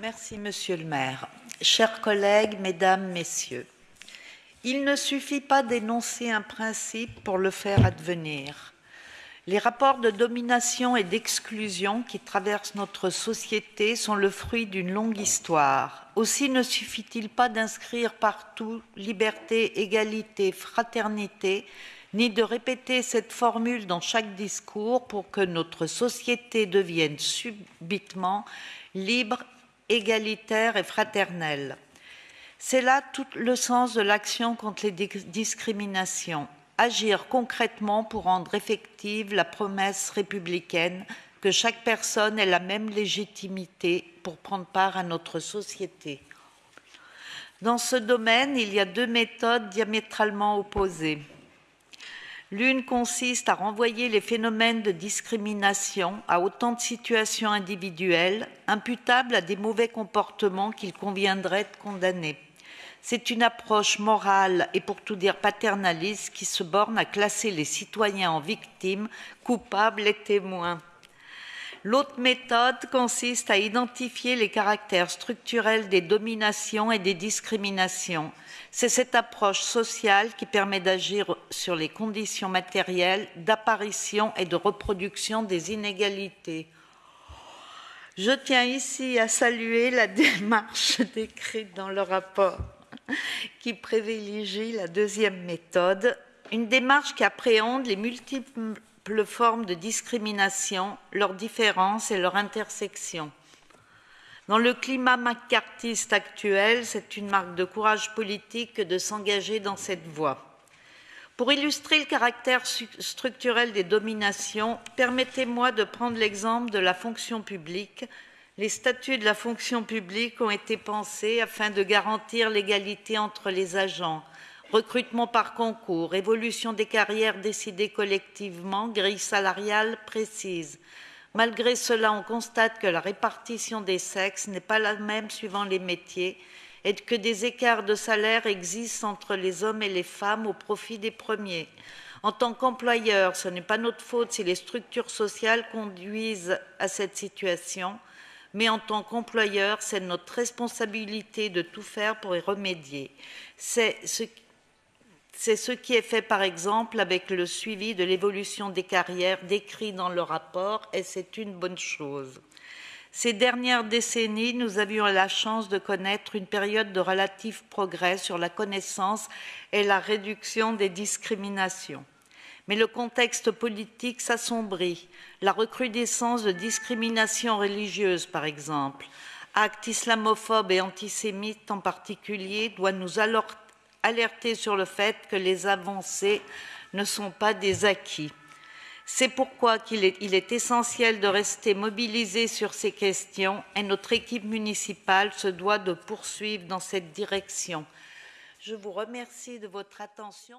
Merci, Monsieur le maire. Chers collègues, mesdames, messieurs, il ne suffit pas d'énoncer un principe pour le faire advenir. Les rapports de domination et d'exclusion qui traversent notre société sont le fruit d'une longue histoire. Aussi ne suffit-il pas d'inscrire partout liberté, égalité, fraternité, ni de répéter cette formule dans chaque discours pour que notre société devienne subitement libre égalitaire et fraternelle. C'est là tout le sens de l'action contre les discriminations. Agir concrètement pour rendre effective la promesse républicaine que chaque personne ait la même légitimité pour prendre part à notre société. Dans ce domaine, il y a deux méthodes diamétralement opposées. L'une consiste à renvoyer les phénomènes de discrimination à autant de situations individuelles imputables à des mauvais comportements qu'il conviendrait de condamner. C'est une approche morale et pour tout dire paternaliste qui se borne à classer les citoyens en victimes, coupables et témoins. L'autre méthode consiste à identifier les caractères structurels des dominations et des discriminations. C'est cette approche sociale qui permet d'agir sur les conditions matérielles d'apparition et de reproduction des inégalités. Je tiens ici à saluer la démarche décrite dans le rapport qui privilégie la deuxième méthode, une démarche qui appréhende les multiples formes de discrimination, leurs différences et leurs intersections. Dans le climat macartiste actuel, c'est une marque de courage politique de s'engager dans cette voie. Pour illustrer le caractère structurel des dominations, permettez-moi de prendre l'exemple de la fonction publique. Les statuts de la fonction publique ont été pensés afin de garantir l'égalité entre les agents, recrutement par concours, évolution des carrières décidées collectivement, grille salariale précise. Malgré cela, on constate que la répartition des sexes n'est pas la même suivant les métiers et que des écarts de salaire existent entre les hommes et les femmes au profit des premiers. En tant qu'employeur, ce n'est pas notre faute si les structures sociales conduisent à cette situation, mais en tant qu'employeur, c'est notre responsabilité de tout faire pour y remédier. C'est ce c'est ce qui est fait par exemple avec le suivi de l'évolution des carrières décrit dans le rapport et c'est une bonne chose. Ces dernières décennies, nous avions la chance de connaître une période de relatif progrès sur la connaissance et la réduction des discriminations. Mais le contexte politique s'assombrit. La recrudescence de discriminations religieuses, par exemple, actes islamophobes et antisémites en particulier, doit nous alerter alerter sur le fait que les avancées ne sont pas des acquis. C'est pourquoi il est, essentiel de rester mobilisé sur ces questions et notre équipe municipale se doit de poursuivre dans cette direction. Je vous remercie de votre attention.